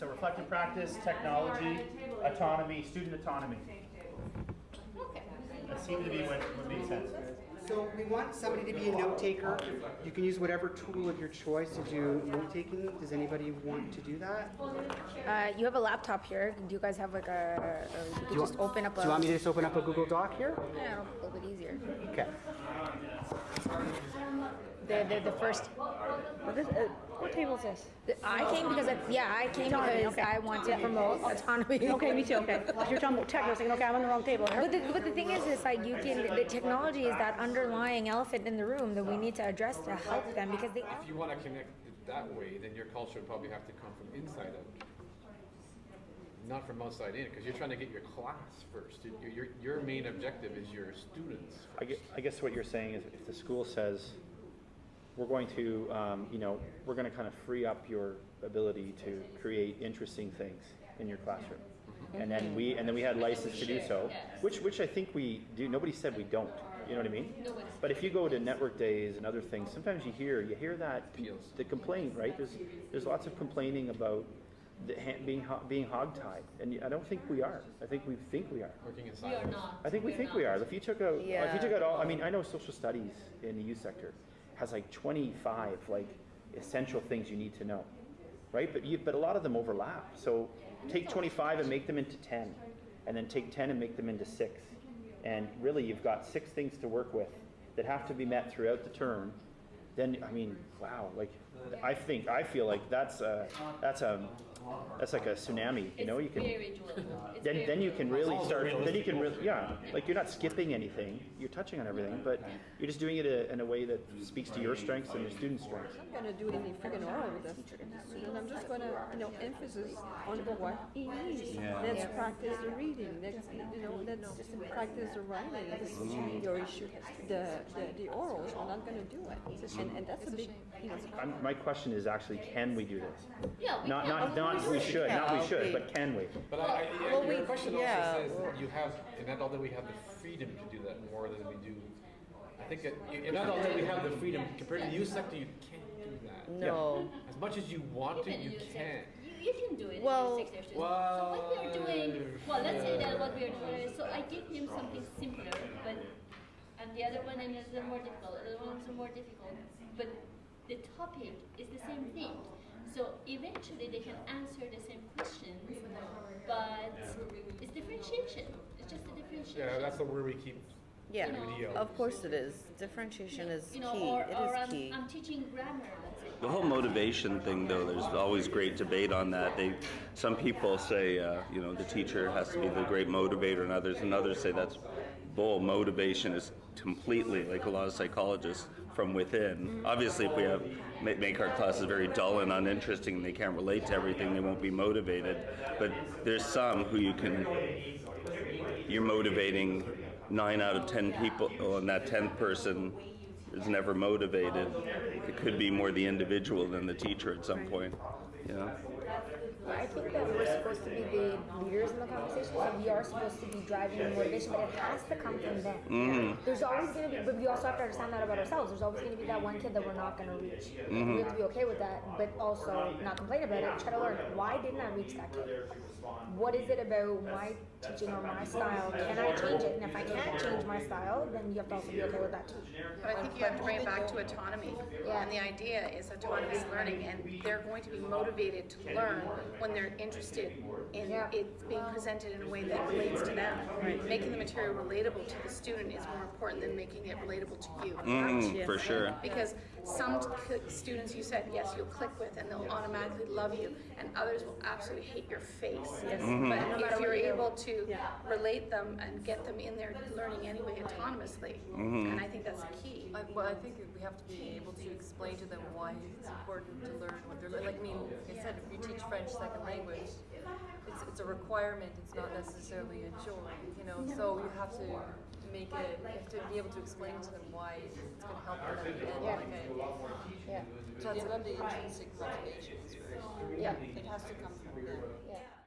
So reflective practice, technology, autonomy, student autonomy. That seemed to be what, what made sense. So we want somebody to be a note taker. You can use whatever tool of your choice to do note taking. Does anybody want to do that? Uh, you have a laptop here. Do you guys have like a, or you could you just want- open up a, Do you want me to just open up a Google Doc here? yeah, a little bit easier. Okay. The, the, the first, This, uh, what table is this? I came because, I, yeah, I came because okay. I want to promote autonomy. Okay, me too, okay. You're talking about tech, I was thinking, okay, I'm on the wrong table. But the, but the thing is, is like you can, the technology is that underlying elephant in the room that we need to address to help them because they If you want to connect it that way, then your culture would probably have to come from inside out. Not from outside in, because you're trying to get your class first. Your, your, your main objective is your students. I guess, I guess what you're saying is if the school says, we're going to, um, you know, we're going to kind of free up your ability to create interesting things in your classroom. And then we, and then we had license to do so, which, which I think we do. Nobody said we don't. You know what I mean? But if you go to network days and other things, sometimes you hear, you hear that, the complaint, right? There's, there's lots of complaining about the, ha- being, ho- being hogtied. And I don't think we are. I think we think we are. Working in We are silos. not. I think we are think not. we are. If you took out, if you took out all, I mean, I know social studies in the youth sector has like 25 like essential things you need to know, right? But you, but a lot of them overlap. So take 25 and make them into 10, and then take 10 and make them into six, and really you've got six things to work with that have to be met throughout the term. Then I mean, wow, like I think I feel like that's a that's a that's like a tsunami. You know, you can very doable. It's then then you can really start then you can really yeah like you're not skipping anything you're touching on everything but you're just doing it a, in a way that speaks to your strengths and your students strengths I'm not gonna do any friggin' oral with this student. I'm just gonna, you know, emphasis on what he needs. Let's practice the reading, let's, you know, let's practice the writing. This is mm-hmm. your issue. The, the, the orals are not gonna do it. And, and that's a big, you know, I'm, my question is actually can we do this Yeah, we not can. not not we should not we should but can we But I, I, Well, your we- question yeah, also says well- you have, in adult that we have the freedom to do that more than we do. I think that in adult that we have the freedom compared to the youth sector, you can't do that. No. As much as you want to, you can't. You, you can do it. Well- in six years. so what we are doing, well, let's say that what we are doing. is- So I give him something simpler, but and the other one is a little more difficult. The other one's more difficult, but the topic is the same thing. So eventually they can answer the same questions, but it's differentiation. It's just a differentiation. Yeah, that's the word we keep. Yeah, Video. of course it is. Differentiation is you know, key. or, It or is I'm, key. I'm teaching grammar, let's say. The whole motivation thing, though, there's always great debate on that. They, some people say, uh, you know, the teacher has to be the great motivator, and others, and others say that's bull. Motivation is completely, like a lot of psychologists, from within. Obviously, if we have ma- make our classes very dull and uninteresting, and they can't relate to everything, they won't be motivated. But there's some who you can, you're motivating nine out of ten people, oh, and that tenth person is never motivated. It could be more the individual than the teacher at some point. You know? I think that we're supposed to be the leaders in the conversation, so we are supposed to be driving the motivation, but it has to come from them. Mm-hmm. There's always going to be, but we also have to understand that about ourselves. There's always going to be that one kid that we're not going to reach. Mm-hmm. We have to be okay with that, but also not complain about it. Try to learn why didn't I reach that kid? What is it about my teaching or my style? Can I change it? And if I can't change my style, then you have to also be okay with that too. But I think you have to bring it back to autonomy. Yeah. And the idea is autonomous learning, and they're going to be motivated to learn when they're interested in Yeah. it being presented in a way that relates to them. Making the material relatable to the student is more important than making it relatable to you. Mm, for sure. Because some students you said, yes, you'll click with and they'll automatically love you, and others will absolutely hate your face. But if you're able to relate them and get them in there learning anyway autonomously, and I think that's key. I, well, I think we have to be able to explain to them why it's important to learn what they're learning. Like, I mean, said, if you teach French second language, it's, it's a requirement, it's not necessarily a joy, you know? So you have to make it, you have to be able to explain to them why it's going to help them at the end. Like I, Yeah. so that's the intrinsic motivation is very, Yeah. it has to come from them. Yeah.